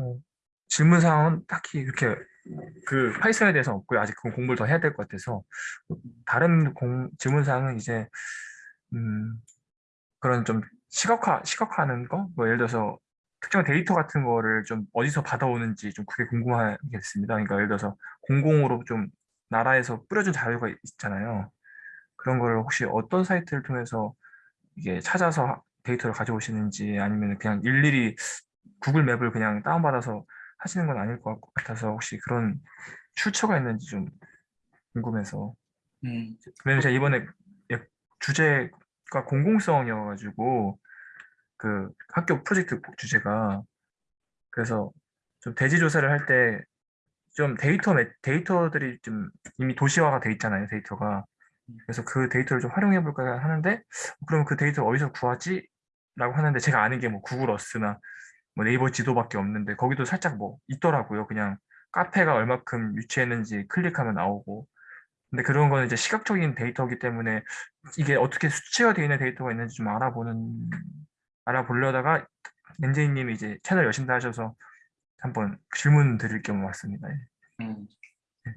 어, 질문 사항은 딱히 이렇게 그 Python에 대해서 없고요. 아직 그 공부를 더 해야 될 것 같아서 다른 공, 질문 사항은 이제 음, 그런 좀 시각화 시각화하는 거, 뭐 예를 들어서 특정 데이터 같은 거를 좀 어디서 받아오는지 좀 그게 궁금하겠습니다. 그러니까 예를 들어서 공공으로 좀 나라에서 뿌려준 자료가 있잖아요. 그런 거를 혹시 어떤 사이트를 통해서 이게 찾아서 데이터를 가져오시는지 아니면 그냥 일일이 Google Map을 그냥 다운받아서 하시는 건 아닐 것 같아서 혹시 그런 출처가 있는지 좀 궁금해서. 음, 왜냐면 제가 이번에 예- 주제가 공공성이어가지고 그 학교 프로젝트 주제가. 그래서 좀 대지 조사를 할 때 좀 데이터 매- 데이터들이 좀 이미 도시화가 돼 있잖아요 데이터가. 그래서 그 데이터를 좀 활용해 볼까 하는데 그럼 그 데이터 어디서 구하지? 라고 하는데 제가 아는 게 뭐 구글 어스나 뭐 네이버 지도밖에 없는데 거기도 살짝 뭐 있더라고요 그냥 카페가 얼마큼 유치했는지 클릭하면 나오고 근데 그런 거는 이제 시각적인 데이터이기 때문에 이게 어떻게 수치가 되어 있는 데이터가 있는지 좀 알아보는 알아보려다가 엔제이님이 이제 채널 여신다 하셔서 한번 질문 드릴 겸 왔습니다. 예. 음. 네.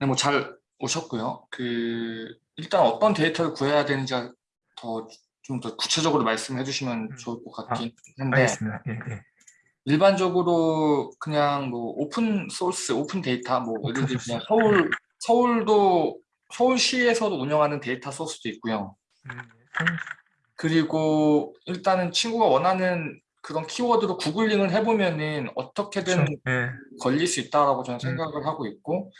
네, 뭐 잘 오셨고요. 그 일단 어떤 데이터를 구해야 되는지가 더좀더 구체적으로 말씀해 주시면 음. 좋을 것 아, 같긴 한데 알겠습니다. 예, 예. 일반적으로 그냥 뭐 open source, open data 뭐 예를 들면 소스. 서울 서울도 서울시에서도 운영하는 데이터 소스도 있고요. 음, 그리고 일단은 친구가 원하는 그런 키워드로 구글링을 해보면은 어떻게든 그렇죠. 예. 걸릴 수 있다라고 저는 음. 생각을 하고 있고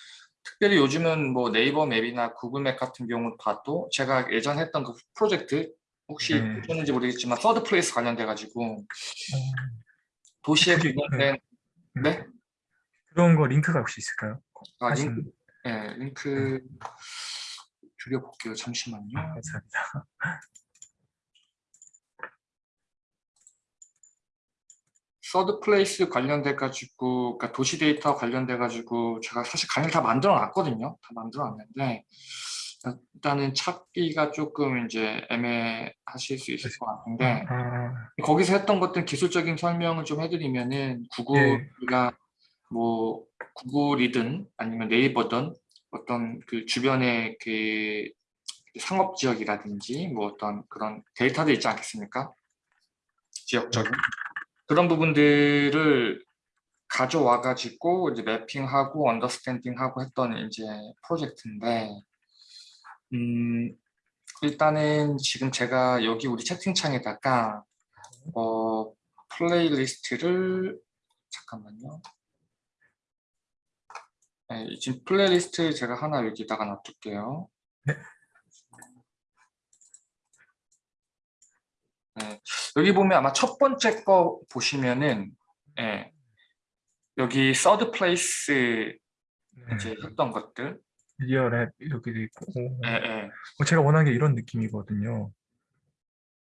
특별히 요즘은 뭐 네이버 map이나 Google Map 같은 경우 봐도 제가 예전 했던 그 프로젝트 혹시 네. 보셨는지 모르겠지만 third place 관련돼 가지고 어, 도시에 그게- 관련된 음. 네? 그런 거 링크가 혹시 있을까요? 아, 하신- 링크, 네, 링크 줄여볼게요. 잠시만요. 아, 감사합니다. third place 관련돼 가지고 그러니까 도시 데이터 관련돼 가지고 제가 사실 강의를 다 만들어 놨거든요. 다 만들어 놨는데 일단은 찾기가 조금 이제 애매하실 수 있을 것 같은데 아, 거기서 했던 것들 기술적인 설명을 좀 해드리면은 구글이가 뭐 구글이든 아니면 네이버든 어떤 그 주변의 그 상업 지역이라든지 뭐 어떤 그런 데이터들 있지 않겠습니까? 지역적인 그런 부분들을 가져와 가지고 이제 mapping하고 understanding하고 했던 이제 프로젝트인데 음 일단은 지금 제가 여기 우리 채팅창에다가 어 playlist를 잠깐만요. 네, 지금 플레이리스트 제가 하나 여기다가 놔둘게요. 네. 네, 여기 보면 아마 첫 번째 거 보시면은 예, 여기 third place 네. 이제 했던 것들 real 앱 이렇게도 있고 오. 예, 예. 어, 제가 원하는 게 이런 느낌이거든요.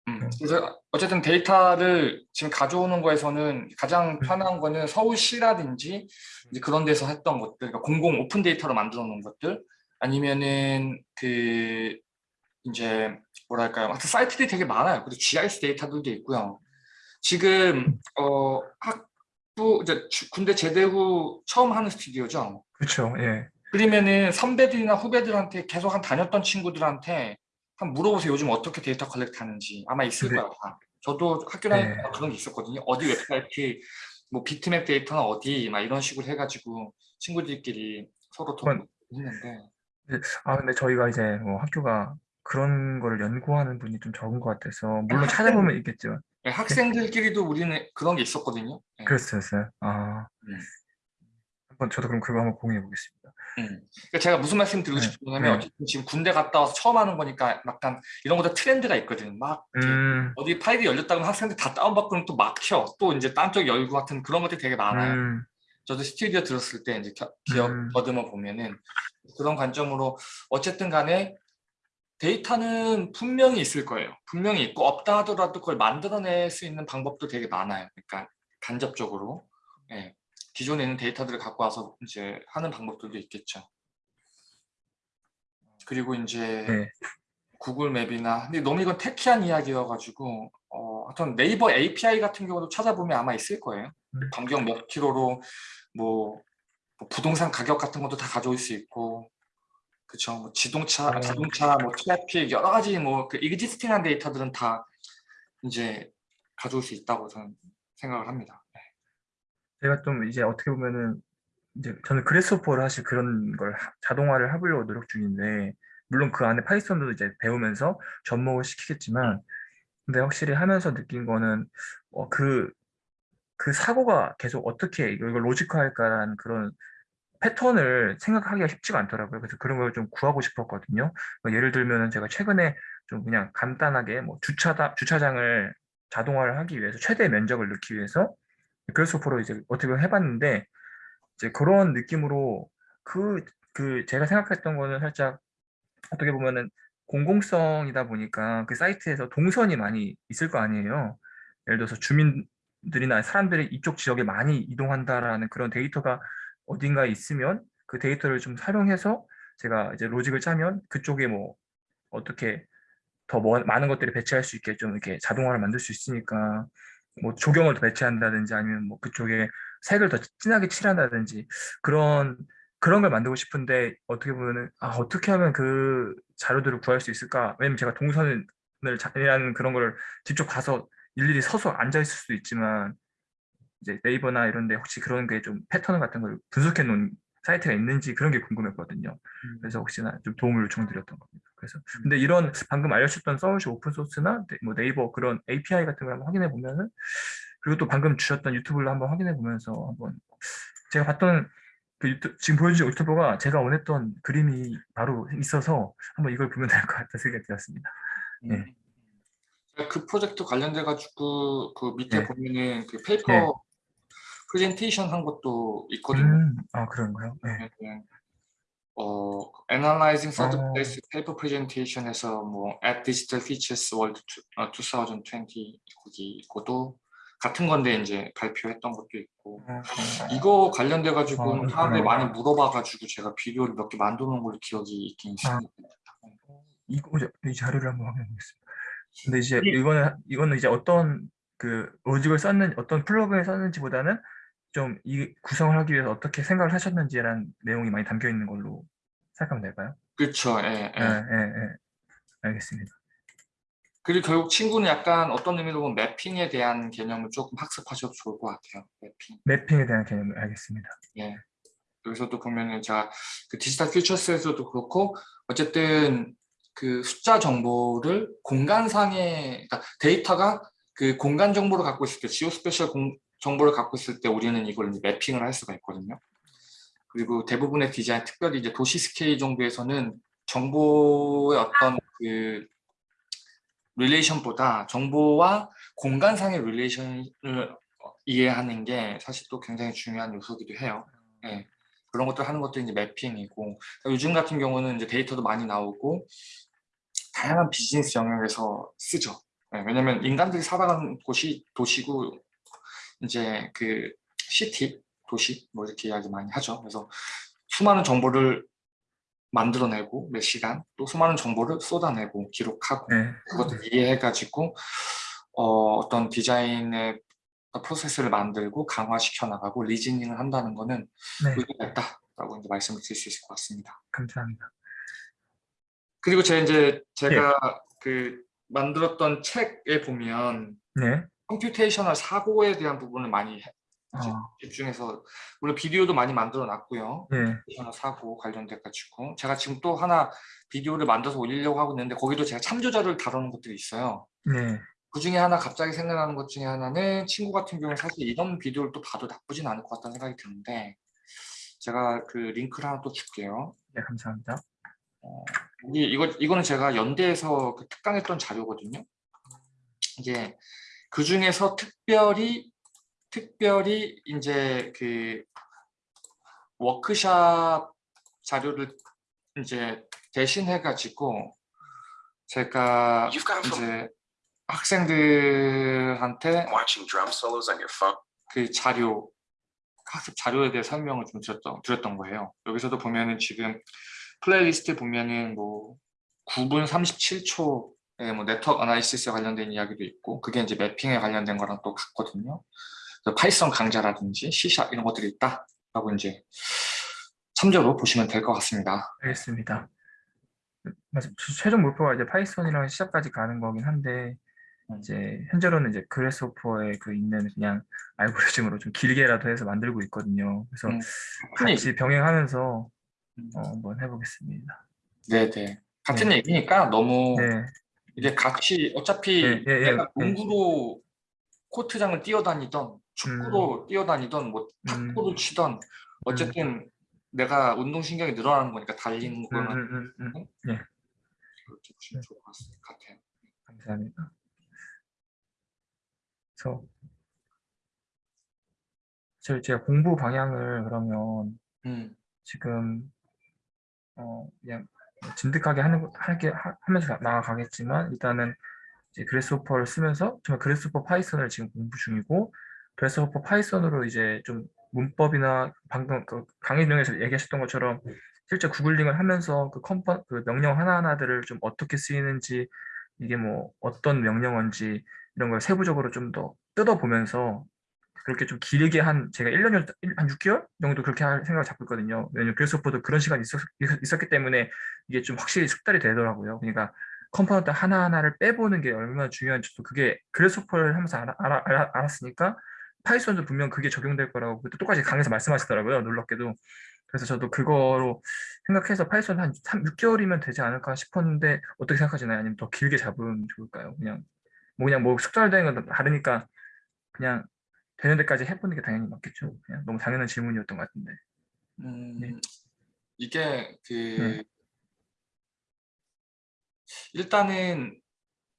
음, 음. 그래서 어쨌든 데이터를 지금 가져오는 거에서는 가장 음. 편한 거는 서울시라든지 이제 그런 데서 했던 것들, 그러니까 공공 open data로 만들어 놓은 것들 아니면은 그 이제 뭐랄까요, 하여튼 사이트들이 되게 많아요. 그리고 GIS 데이터들도 있고요. 지금 어 학부 이제 주- 군대 제대 후 처음 하는 스튜디오죠. 그렇죠. 예. 그러면은 선배들이나 후배들한테 계속 한 다녔던 친구들한테 한 물어보세요. 요즘 어떻게 데이터 collect 하는지 아마 있을 네. 거예요. 다. 저도 학교 다닐 때 네. 그런 게 있었거든요. 어디 웹사이트 뭐 비트맵 데이터는 어디 막 이런 식으로 해가지고 친구들끼리 서로 더 그건- 했는데 아 근데 저희가 이제 뭐 학교가 그런 거를 연구하는 분이 좀 적은 것 같아서 물론 학생- 찾아보면 있겠죠. 네, 학생들끼리도 우리는 그런 게 있었거든요. 네. 그랬었어요. 아 음. 한번 저도 그럼 그거 한번 공유해 보겠습니다. 음. 그러니까 제가 무슨 말씀 드리고 네, 싶냐면 네. 어쨌든 지금 군대 갔다 와서 처음 하는 거니까 약간 이런 것도 트렌드가 있거든. 막 음, 어디 파일이 열렸다 그러면 학생들 다 다운받고는 또 막혀. 또 이제 딴 쪽 열고 같은 그런 것들이 되게 많아요. 음, 저도 스튜디오 들었을 때 이제 겨- 기억 음. 더듬어 보면은 그런 관점으로 어쨌든 간에 데이터는 분명히 있을 거예요. 분명히 있고 없다 하더라도 그걸 만들어낼 수 있는 방법도 되게 많아요. 그러니까 간접적으로 예. 기존에 있는 데이터들을 갖고 와서 이제 하는 방법들도 있겠죠. 그리고 이제 네. 구글 맵이나 근데 너무 이건 테키한 이야기여가지고 어, 하여튼 네이버 API 같은 경우도 찾아보면 아마 있을 거예요. 음. 반경 몇 킬로로 뭐, 뭐 부동산 가격 같은 것도 다 가져올 수 있고 그쵸 뭐 지동차 어. 자동차 뭐 트래픽 여러 가지 뭐그 existing한 데이터들은 다 이제 가져올 수 있다고 저는 생각을 합니다. 제가 좀 이제 어떻게 보면은 이제 저는 Grasshopper를 사실 그런 걸 하- 자동화를 해보려고 노력 중인데 물론 그 안에 Python도 이제 배우면서 접목을 시키겠지만 근데 확실히 하면서 느낀 거는 어, 그, 그 사고가 계속 어떻게 이걸 로직화할까라는 그런 패턴을 생각하기가 쉽지가 않더라고요. 그래서 그런 걸 좀 구하고 싶었거든요. 뭐 예를 들면은 제가 최근에 좀 그냥 간단하게 뭐 주차다, 주차장을 자동화를 하기 위해서 최대 면적을 넣기 위해서 그래스호퍼로 이제 어떻게 보면 해봤는데 이제 그런 느낌으로 그, 그 제가 생각했던 거는 살짝 어떻게 보면은 공공성이다 보니까 그 사이트에서 동선이 많이 있을 거 아니에요. 예를 들어서 주민들이나 사람들이 이쪽 지역에 많이 이동한다라는 그런 데이터가 어딘가에 있으면 그 데이터를 좀 활용해서 제가 이제 로직을 짜면 그쪽에 뭐 어떻게 더 뭐- 많은 것들을 배치할 수 있게 좀 이렇게 자동화를 만들 수 있으니까 뭐 조경을 더 배치한다든지 아니면 뭐 그쪽에 색을 더 진하게 칠한다든지 그런 그런 걸 만들고 싶은데 어떻게 보면은 아 어떻게 하면 그 자료들을 구할 수 있을까? 왜냐면 제가 동선을 잘하는 그런 걸 직접 가서 일일이 서서 앉아 있을 수도 있지만 이제 네이버나 이런 데 혹시 그런 게 좀 패턴 같은 걸 분석해 놓은 사이트가 있는지 그런 게 궁금했거든요. 그래서 혹시나 좀 도움을 요청드렸던 겁니다. 그래서 근데 이런 방금 알려주셨던 서울시 open source나 네- 뭐 네이버 그런 API 같은 걸 한번 확인해 보면은 그리고 또 방금 주셨던 유튜브를 한번 확인해 보면서 한번 제가 봤던 그 유튜, 지금 보여주신 유튜버가 제가 원했던 그림이 바로 있어서 한번 이걸 보면 될 것 같다 생각이 들었습니다. 네. 그 프로젝트 관련돼 가지고 그 밑에 네. 보면은 그 paper 네. 프레젠테이션 한 것도 있거든요. 음, 아 그런가요? 네. 네. 어, Analyzing Third 어. Place Paper Presentation에서 뭐 At Digital Futures World two- 어, 2020 거기 이거도 같은 건데 이제 발표했던 것도 있고 어, 이거 관련돼 가지고 어, 사람들이. 많이 물어봐 가지고 제가 비디오를 몇 개 만들어 놓은 걸로 기억이 있긴 아. 있습니다. 이거 이제 이 자료를 한번 확인해 보겠습니다. 근데 이제 이- 이거는 이거는 이제 어떤 그 로직을 썼는 어떤 플러그를 썼는지보다는 좀 이 구성을 하기 위해서 어떻게 생각을 하셨는지라는 내용이 많이 담겨 있는 걸로 생각하면 될까요? 그렇죠. 예, 예. 네, 네, 네. 알겠습니다. 그리고 결국 친구는 약간 어떤 의미로 보면 mapping에 대한 개념을 조금 학습하셔도 좋을 것 같아요. mapping. mapping에 대한 개념을 알겠습니다. 예. 여기서도 보면은 제가 그 Digital Futures에서도 그렇고 어쨌든 그 숫자 정보를 공간상의 그러니까 데이터가 그 공간 정보를 갖고 있을 때 geospatial 공- 정보를 갖고 있을 때 우리는 이걸 이제 mapping을 할 수가 있거든요. 그리고 대부분의 디자인, 특별히 이제 도시 스케일 정도에서는 정보의 어떤 그 relation보다 정보와 공간상의 relation을 이해하는 게 사실 또 굉장히 중요한 요소기도 해요. 예. 그런 것들 하는 것도 이제 매핑이고 요즘 같은 경우는 이제 데이터도 많이 나오고 다양한 비즈니스 영역에서 쓰죠. 예, 왜냐면 인간들이 살아가는 곳이 도시고 이제 그 시티 도시 뭐 이렇게 이야기 많이 하죠. 그래서 수많은 정보를 만들어내고 몇 시간 또 수많은 정보를 쏟아내고 기록하고 네. 그것을 이해해가지고 어, 어떤 디자인의 프로세스를 만들고 강화시켜 나가고 reasoning을 한다는 거는 네. 의미가 있다라고 이제 말씀을 드릴 수 있을 것 같습니다. 감사합니다. 그리고 제 이제 제가 그 만들었던 책에 보면 네. computational 사고에 대한 부분을 많이 해- 어, 집중해서 물론 비디오도 많이 만들어 놨고요. 네. computational 사고 관련돼 가지고 제가 지금 또 하나 비디오를 만들어서 올리려고 하고 있는데 거기도 제가 참조자를 다루는 것들이 있어요. 네. 그 중에 하나 갑자기 생각나는 것 중에 하나는 친구 같은 경우는 사실 이런 비디오를 또 봐도 나쁘진 않을 것 같다는 생각이 드는데 제가 그 링크를 하나 또 줄게요. 네, 감사합니다. 이 이거 이거는 제가 연대에서 그 특강했던 자료거든요. 이게 그 중에서 특별히 특별히 이제 그 워크샵 자료를 이제 대신해 가지고 제가 이제 학생들한테. 그 자료 학습 자료에 대해 설명을 좀 드렸던, 드렸던 거예요. 여기서도 보면은 지금 플레이리스트 보면은 뭐 9분 37초 예, 뭐 network analysis에 관련된 이야기도 있고 그게 이제 mapping에 관련된 거랑 또 같거든요. 파이썬 강좌라든지 C샵 이런 것들이 있다라고 이제 참조로 보시면 될 것 같습니다. 알겠습니다. 맞아. 최종 목표가 이제 파이썬이랑 C샵까지 가는 거긴 한데 음. 이제 현재로는 이제 그래스호퍼에 그 있는 그냥 알고리즘으로 좀 길게라도 해서 만들고 있거든요. 그래서 음, 같이 병행하면서 음. 어, 한번 해보겠습니다. 네네 같은 얘기니까 너무 네, 이제 같이 어차피 예, 예, 예, 내가 예. 농구로 코트장을 뛰어다니던 축구로 뛰어다니던 뭐 탁구를 치던 어쨌든 내가 운동신경이 늘어나는 거니까 달리는 음, 거나 음, 음, 음. 그렇게 보시면 좋을 것 같- 같아요. 감사합니다. 그래서 저 제가 공부 방향을 그러면 음, 지금 어 그냥 진득하게 하는 거- 하게 하- 하면서 나아가겠지만 일단은 이제 그래스호퍼를 쓰면서 정말 그래스호퍼 파이썬을 지금 공부 중이고 그래스호퍼 파이썬으로 이제 좀 문법이나 방금 그 강의 중에서 얘기하셨던 것처럼 실제 구글링을 하면서 그 컴퍼 그 명령 하나하나들을 좀 어떻게 쓰이는지 이게 뭐 어떤 명령어인지 이런 걸 세부적으로 좀 더 뜯어보면서 그렇게 좀 길게 한 제가 1년 한 6개월 정도 그렇게 할 생각을 잡고 있거든요. 왜냐면 그래스호퍼도 그런 시간이 있었, 있었기 때문에 이게 좀 확실히 숙달이 되더라고요. 그러니까 component 하나하나를 빼보는 게 얼마나 중요한지 또 그게 그래스호퍼를 하면서 알아, 알아, 알아, 알았으니까 파이썬도 분명 그게 적용될 거라고 그때 똑같이 강의에서 말씀하시더라고요. 놀랍게도. 그래서 저도 그거로 생각해서 파이썬 한 3, 6개월이면 되지 않을까 싶었는데 어떻게 생각하시나요? 아니면 더 길게 잡으면 좋을까요? 그냥 뭐 그냥 뭐 숙달되는 건 다르니까 그냥 되는 데까지 해보는 게 당연히 맞겠죠. 그냥 너무 당연한 질문이었던 것 같은데. 음, 네. 이게 그 네. 일단은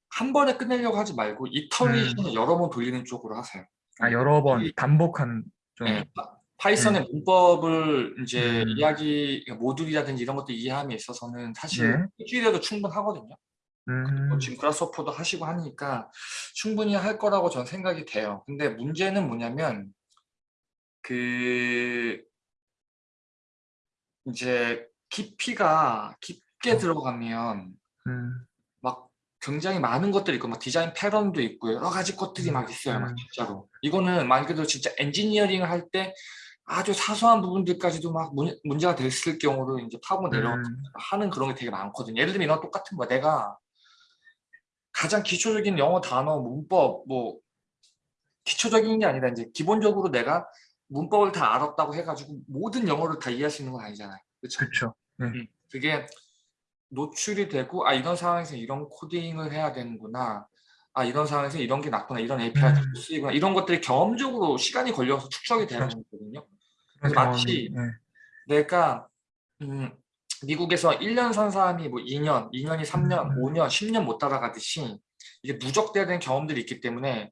한 번에 끝내려고 하지 말고 iteration을 여러 번 돌리는 쪽으로 하세요. 음. 아 여러 번 이- 반복하는 좀 네, 파- 파이썬의 문법을 이제 음. 이야기 그러니까 모듈이라든지 이런 것들 이해함에 있어서는 사실 네. 일주일에도 충분하거든요. 음, 뭐 지금 그라스호퍼도 하시고 하니까 충분히 할 거라고 전 생각이 돼요. 근데 문제는 뭐냐면 그 이제 깊이가 깊게 들어가면 음, 막 굉장히 많은 것들이 있고 막 디자인 패런도 있고 여러 가지 것들이 막 있어요. 막 음. 진짜로. 이거는 말 그대로 진짜 엔지니어링을 할 때 아주 사소한 부분들까지도 막 문, 문제가 됐을 경우로 이제 파고 내려 음, 하는 그런 게 되게 많거든요. 예를 들면 이런 똑같은 거야. 내가 가장 기초적인 영어 단어, 문법, 뭐 기초적인 게 아니라 이제 기본적으로 내가 문법을 다 알았다고 해가지고 모든 영어를 다 이해할 수 있는 건 아니잖아요. 그렇죠? 네. 음, 그게 노출이 되고 아 이런 상황에서 이런 코딩을 해야 되는구나. 아 이런 상황에서 이런 게 낫구나. 이런 API가 음. 쓰이구나. 이런 것들이 경험적으로 시간이 걸려서 축적이 되는 그렇죠. 거거든요. 그래서 마치 네. 내가 음, 미국에서 1년 산 사람이 뭐 2년, 2년이 3년, 음. 5년, 10년 못 따라가듯이 이게 누적돼야 되는 경험들이 있기 때문에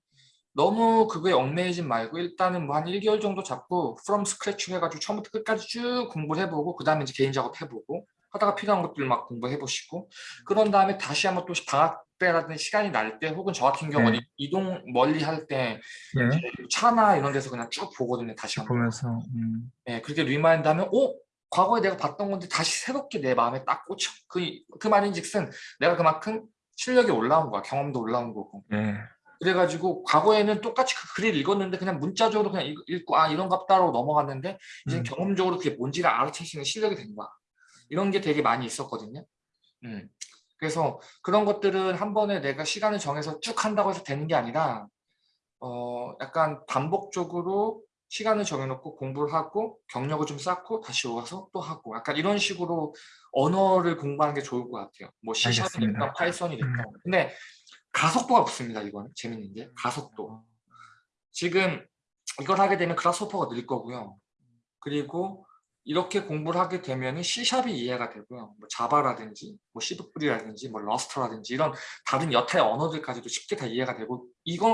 너무 그거에 얽매이지 말고 일단은 뭐 한 1개월 정도 잡고 from scratch 해가지고 처음부터 끝까지 쭉 공부를 해보고 그 다음에 이제 개인 작업 해보고 하다가 필요한 것들 막 공부해보시고 그런 다음에 다시 한번 또 방학 때라든지 시간이 날 때 혹은 저 같은 경우는 네. 이동 멀리 할때 예. 차나 이런 데서 그냥 쭉 보거든요 다시 한번 보면서 음, 예, 그렇게 remind 하면 어? 과거에 내가 봤던 건데 다시 새롭게 내 마음에 딱 꽂혀 그, 그 말인즉슨 내가 그만큼 실력이 올라온 거야 경험도 올라온 거고 예. 그래가지고 과거에는 똑같이 그 글을 읽었는데 그냥 문자적으로 그냥 읽- 읽고 아 이런 갑다라고 넘어갔는데 이제 음. 경험적으로 그게 뭔지를 있는 실력이 된 거야 이런 게 되게 많이 있었거든요 음. 그래서 그런 것들은 한 번에 내가 시간을 정해서 쭉 한다고 해서 되는 게 아니라 어 약간 반복적으로 시간을 정해놓고 공부를 하고 경력을 좀 쌓고 다시 와서 또 하고 약간 이런 식으로 언어를 공부하는 게 좋을 것 같아요. 뭐 C샵이 됐건 알겠습니다. 파이썬이 됐건 근데 가속도가 붙습니다 이거는. 재밌는 게. 가속도. 지금 이걸 하게 되면 그라스호퍼가 늘 거고요. 그리고 이렇게 공부를 하게 되면 C샵이 이해가 되고요. 뭐 자바라든지 뭐 C++이라든지 뭐 러스트라든지 이런 다른 여타의 언어들까지도 쉽게 다 이해가 되고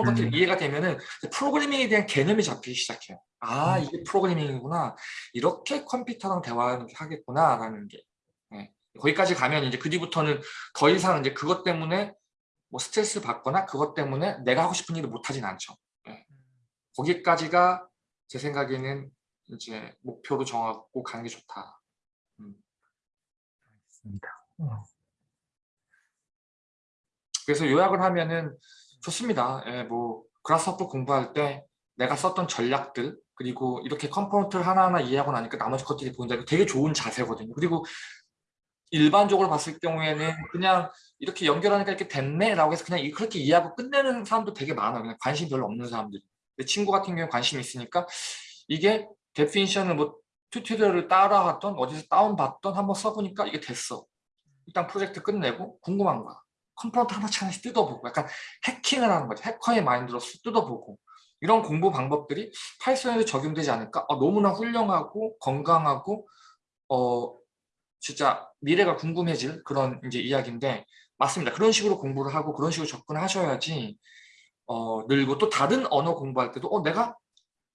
것들이 음. 이해가 되면은 프로그래밍에 대한 개념이 잡히기 시작해요 아 음. 이게 프로그래밍이구나 이렇게 컴퓨터랑 대화를 하겠구나 라는 게 네. 거기까지 가면 이제 그 뒤부터는 더 이상 이제 그것 때문에 뭐 스트레스 받거나 그것 때문에 내가 하고 싶은 일을 못 하진 않죠. 예. 거기까지가 제 생각에는 이제 목표로 정하고 가는 게 좋다. 알겠습니다. 어, 그래서 요약을 하면은 좋습니다. 예, 뭐 그라스호퍼 공부할 때 내가 썼던 전략들 그리고 이렇게 component를 하나하나 이해하고 나니까 나머지 것들이 보인다. 되게 좋은 자세거든요. 그리고 일반적으로 봤을 경우에는 그냥 이렇게 연결하니까 이렇게 됐네 라고 해서 그냥 이- 그렇게 이해하고 끝내는 사람도 되게 많아요. 그냥 관심 별로 없는 사람들. 내 친구 같은 경우에 관심이 있으니까 이게 definition을 뭐 tutorial을 따라갔던 어디서 다운받던 한번 써보니까 이게 됐어. 일단 프로젝트 끝내고 궁금한 거야. component 하나씩 하나씩 뜯어보고 약간 해킹을 하는 거지. 해커의 마인드로 뜯어보고 이런 공부 방법들이 파이썬에도 적용되지 않을까? 어, 너무나 훌륭하고 건강하고 어 진짜 미래가 궁금해질 그런 이제 이야기인데 맞습니다. 그런 식으로 공부를 하고 그런 식으로 접근하셔야지 어, 늘고 또 다른 언어 공부할 때도 어 내가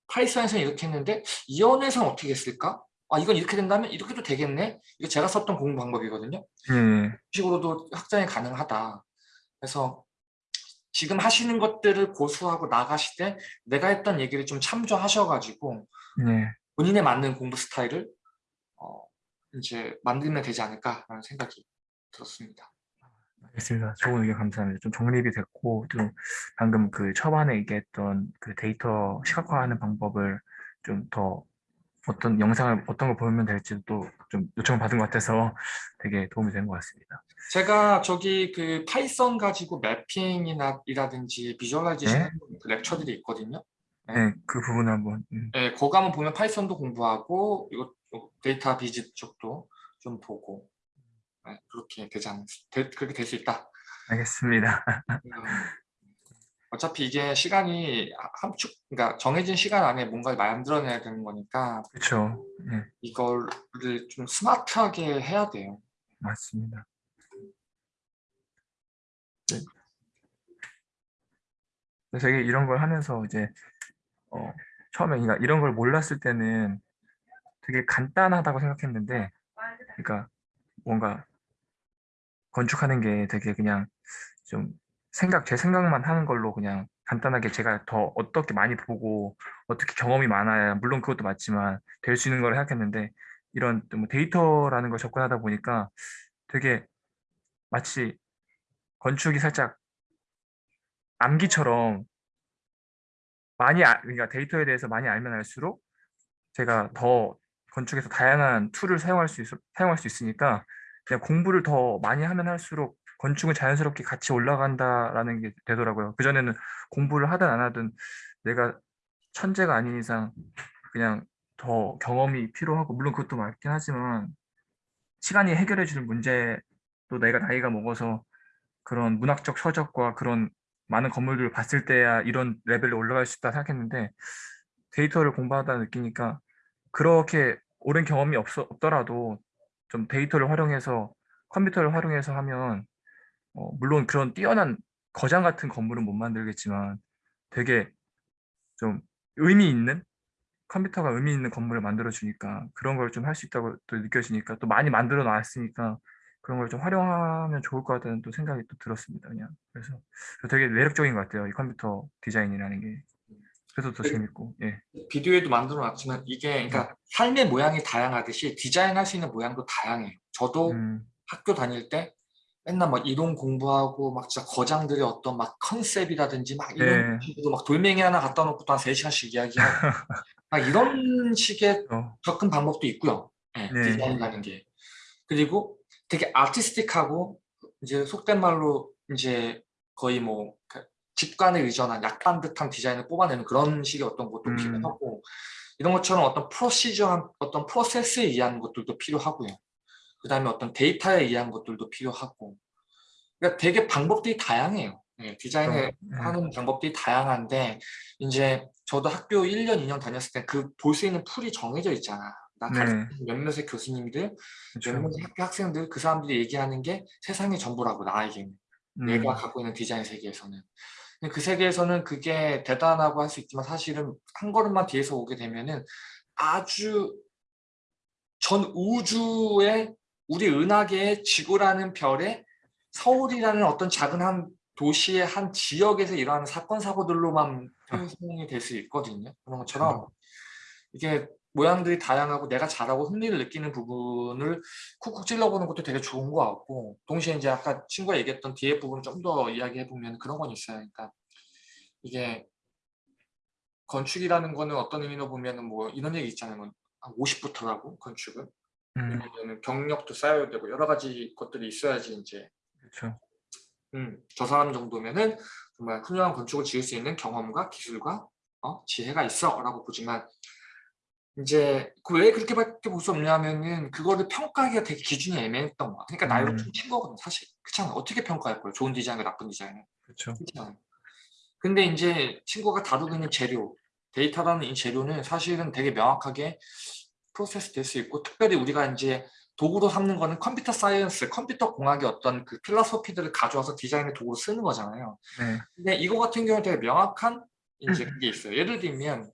파이썬에서는 이렇게 했는데 이 언어에서는 어떻게 했을까? 아 이건 이렇게 된다면 이렇게도 되겠네? 이거 제가 썼던 공부 방법이거든요. 예, 이런 식으로도 확장이 가능하다. 그래서 지금 하시는 것들을 고수하고 나가실 때 내가 했던 얘기를 좀 참조하셔가지고 예. 본인에 맞는 공부 스타일을 어, 이제 만들면 되지 않을까라는 생각이 들었습니다. 알겠습니다. 좋은 의견 감사합니다. 좀 정립이 됐고, 또 방금 그 초반에 얘기했던 그 데이터 시각화하는 방법을 좀 더 어떤 영상을 어떤 걸 보면 될지 또좀 요청을 받은 것 같아서 되게 도움이 된 것 같습니다. 제가 저기 그 파이썬 가지고 mapping이나 이라든지 visualization 네? 그 lecture들이 있거든요. 네, 그 부분 한번. 음, 예, 거기 가면 보면 파이썬도 공부하고 이거 data viz 쪽도 좀 보고 예, 그렇게 되지 않 되, 그렇게 될 수 있다. 알겠습니다. 음, 어차피 이게 시간이 함축 그러니까 정해진 시간 안에 뭔가를 만들어내야 되는 거니까 그렇죠. 예, 이거를 좀 스마트하게 해야 돼요. 맞습니다. 네. 되게 이런 걸 하면서 이제 어, 처음에 그러니까 이런 걸 몰랐을 때는 되게 간단하다고 생각했는데, 그러니까 뭔가 건축하는 게 되게 그냥 좀 생각 제 생각만 하는 걸로 그냥 간단하게 제가 더 어떻게 많이 보고 어떻게 경험이 많아야 물론 그것도 맞지만 될 수 있는 걸 생각했는데 이런 뭐 데이터라는 걸 접근하다 보니까 되게 마치 건축이 살짝 암기처럼 많이 아, 그러니까 데이터에 대해서 많이 알면 알수록 제가 더 건축에서 다양한 툴을 사용할 수 있, 사용할 수 있으니까 그냥 공부를 더 많이 하면 할수록 건축은 자연스럽게 같이 올라간다라는 게 되더라고요. 그전에는 공부를 하든 안 하든 내가 천재가 아닌 이상 그냥 더 경험이 필요하고 물론 그것도 맞긴 하지만 시간이 해결해 주는 문제도 내가 나이가 먹어서 그런 문학적 서적과 그런 많은 건물들을 봤을 때야 이런 레벨로 올라갈 수 있다 생각했는데 데이터를 공부하다 느끼니까 그렇게 오랜 경험이 없, 없더라도 좀 데이터를 활용해서 컴퓨터를 활용해서 하면 어, 물론 그런 뛰어난 거장 같은 건물은 못 만들겠지만 되게 좀 의미 있는 컴퓨터가 의미 있는 건물을 만들어 주니까 그런 걸 좀 할 수 있다고 또 느껴지니까 또 많이 만들어 놨으니까 그런 걸 좀 활용하면 좋을 것 같다는 또 생각이 또 들었습니다 그냥 그래서 되게 매력적인 것 같아요 이 컴퓨터 디자인이라는 게 그래서 더 네. 재밌고 예 비디오에도 만들어 놨지만 이게 그러니까 삶의 모양이 다양하듯이 디자인할 수 있는 모양도 다양해요. 저도 음, 학교 다닐 때 맨날 막 이론 공부하고 막 진짜 거장들의 어떤 막 컨셉이라든지 막 이런 네. 식으로 막 돌멩이 하나 갖다 놓고 또 한 3시간씩 이야기하고 막 이런 식의 어, 접근 방법도 있고요. 예, 네. 디자인이라는 게. 그리고 되게 아티스틱하고 이제 속된 말로 이제 거의 뭐그 직관에 의존한 약간 듯한 디자인을 뽑아내는 그런 식의 어떤 것도 음. 필요하고 이런 것처럼 어떤 프로시저한 어떤 프로세스에 의한 것들도 필요하고요. 그 다음에 어떤 데이터에 의한 것들도 필요하고 그러니까 되게 방법들이 다양해요. 예, 디자인을 네. 하는 방법들이 다양한데 이제 저도 학교 1년, 2년 다녔을 때 그 볼 수 있는 풀이 정해져 있잖아. 나 네. 가르치는 몇몇의 교수님들, 그렇죠. 몇몇의 학교 학생들 그 사람들이 얘기하는 게 세상의 전부라고 나에게는 음, 내가 갖고 있는 디자인 세계에서는 그 세계에서는 그게 대단하고 할 수 있지만 사실은 한 걸음만 뒤에서 오게 되면은 아주 전 우주의 우리 은하계의 지구라는 별에 서울이라는 어떤 작은 한 도시의 한 지역에서 일어나는 사건 사고들로만 표현이 될 수 있거든요. 그런 것처럼 이게 모양들이 다양하고 내가 잘하고 흥미를 느끼는 부분을 쿡쿡 찔러보는 것도 되게 좋은 것 같고 동시에 이제 아까 친구가 얘기했던 뒤에 부분 좀 더 이야기해 보면 그런 건 있어요. 그러니까 이게 건축이라는 거는 어떤 의미로 보면은 뭐 이런 얘기 있잖아요. 뭐 50부터라고 건축은 음, 왜냐면 경력도 쌓여야 되고 여러 가지 것들이 있어야지 이제 그렇죠. 음, 저 사람 정도면은 정말 훌륭한 건축을 지을 수 있는 경험과 기술과 어, 지혜가 있어 라고 보지만 이제 그 왜 그렇게밖에 볼 수 없냐면은 그거를 평가하기가 되게 기준이 애매했던 거야. 그러니까 나이로 음. 퉁친 거거든 사실. 그렇잖아. 어떻게 평가할 거야? 좋은 디자인과 나쁜 디자인을. 그렇죠. 그렇잖아. 근데 이제 친구가 다루고 있는 재료, 데이터라는 이 재료는 사실은 되게 명확하게 프로세스 될 수 있고 특별히 우리가 이제 도구로 삼는 거는 computer science, 컴퓨터 공학의 어떤 그 philosophy들을 가져와서 디자인의 도구로 쓰는 거잖아요. 네. 근데 이거 같은 경우는 되게 명확한 이제 음. 그게 있어요. 예를 들면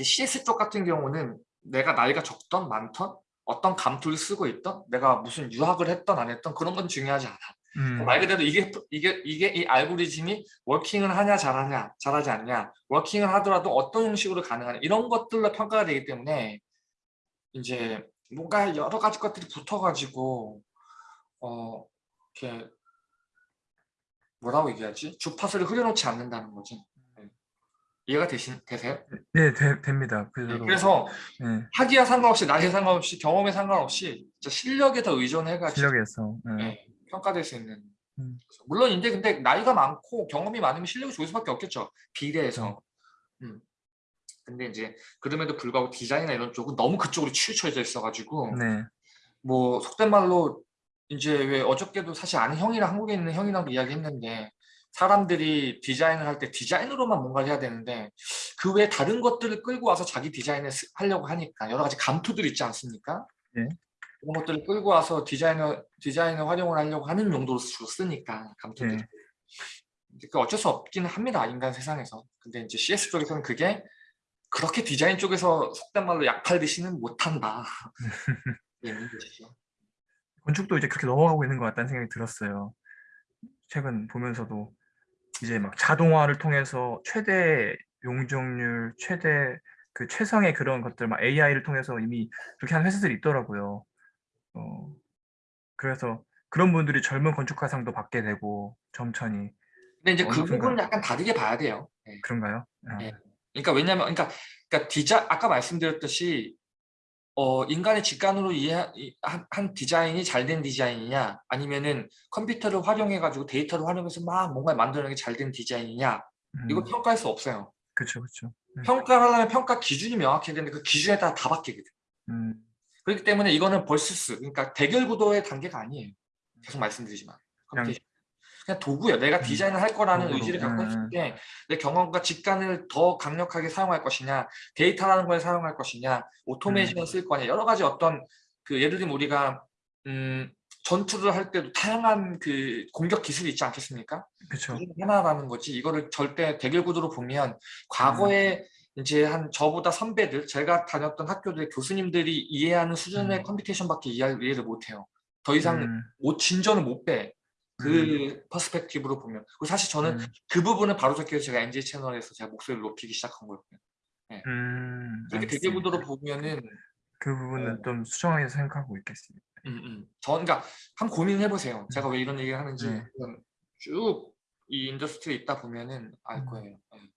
CS 쪽 같은 경우는 내가 나이가 적던 많던 어떤 감투를 쓰고 있던 내가 무슨 유학을 했던 안 했던 그런 건 중요하지 않아. 음, 말 그대로 이게 이게 이게 이 알고리즘이 working을 하냐 잘하냐 잘하지 않냐 working을 하더라도 어떤 형식으로 가능하냐 이런 것들로 평가가 되기 때문에 이제 뭔가 여러 가지 것들이 붙어가지고 어 이렇게 뭐라고 얘기하지 주파수를 흐려놓지 않는다는 거지 네. 이해가 되신 되세요? 네, 되, 됩니다. 네, 그대로. 그래서 네, 학위와 상관없이 나이에 상관없이 경험에 상관없이 실력에 더 의존해가지고 실력에서. 네. 네, 평가될 수 있는 음. 물론 인데 근데 나이가 많고 경험이 많으면 실력이 좋을 수밖에 없겠죠 비례해서 음. 근데 이제 그럼에도 불구하고 디자인이나 이런 쪽은 너무 그쪽으로 치우쳐져 있어가지고 네. 뭐 속된 말로 이제 왜 어저께도 사실 아는 형이랑 한국에 있는 형이랑도 이야기했는데 사람들이 디자인을 할 때 디자인으로만 뭔가를 해야 되는데 그 외에 다른 것들을 끌고 와서 자기 디자인을 쓰- 하려고 하니까 여러 가지 감투들 있지 않습니까? 네. 그런 것들을 끌고 와서 디자인을 디자인을 활용을 하려고 하는 용도로 주로 쓰니까 감투들. 네. 그 어쩔 수 없기는 합니다 인간 세상에서. 근데 이제 CS 쪽에서는 그게 그렇게 디자인 쪽에서 속된 말로 약 팔듯이는 못한다. 있는 것이죠. 건축도 이제 그렇게 넘어가고 있는 것 같다는 생각이 들었어요. 최근 보면서도 이제 막 자동화를 통해서 최대 용적률, 최대 그 최상의 그런 것들, 막 AI를 통해서 이미 그렇게 하는 회사들이 있더라고요. 어, 그래서 그런 분들이 젊은 건축가상도 받게 되고 점천히 근데 이제 그 부분은 약간 다르게 봐야 돼요. 예. 그런가요? 아, 네. 그러니까 왜냐면 그러니까 그러니까 디자 아까 말씀드렸듯이 어 인간의 직관으로 이해 한, 한 디자인이 잘 된 디자인이냐 아니면은 컴퓨터를 활용해 가지고 데이터를 활용해서 막 뭔가 만드는 게잘 된 디자인이냐 이거 음, 평가할 수 없어요. 그렇죠, 그렇죠. 음, 평가를 하려면 평가 기준이 명확해야 되는데 그 기준에 따라 다 바뀌거든. 음, 그렇기 때문에 이거는 versus 그러니까 대결 구도의 단계가 아니에요. 계속 말씀드리지만 그냥-. 그냥 도구예요. 내가 음, 디자인을 할 거라는 도구로, 의지를 갖고 음. 했을 때 내 경험과 직관을 더 강력하게 사용할 것이냐, 데이터라는 걸 사용할 것이냐, automation을 음. 쓸 거냐 여러 가지 어떤 그 예를 들면 우리가 음, 전투를 할 때도 다양한 그 공격 기술이 있지 않겠습니까? 그렇죠. 하나라는 거지. 이거를 절대 대결 구도로 보면 과거에 이제 한 저보다 선배들, 제가 다녔던 학교들 교수님들이 이해하는 수준의 음. computation밖에 이해- 이해를 못해요. 더 이상 음, 못 진전을 못 빼. 그 perspective로 보면. 그리고 사실 저는 음, 그 부분을 바로잡기 위해서 제가 NJ 채널에서 제가 목소리를 높이기 시작한 거였고요. 음, 이렇게 대결 알겠습니다. 구도로 보면은 그 부분은 어. 좀 수정하게 생각하고 있겠습니다. 음, 음. 저 그러니까 한번 고민을 해보세요. 제가 왜 이런 얘기를 하는지 네. 쭉이 인더스트리에 있다 보면은 알 음. 거예요. 네.